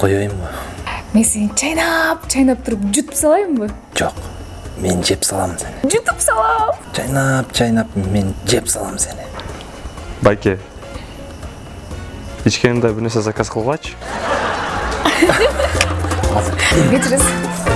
коеюнбу мен сени чайнап чайнап туруп жутуп салайынбы? Жок мен жеп салам сени. Жутуп салам! Чайнап чайнап мен жеп салам сени. Байке ичкен да бир нерсе заказ кылгылачы азыр кечиресиз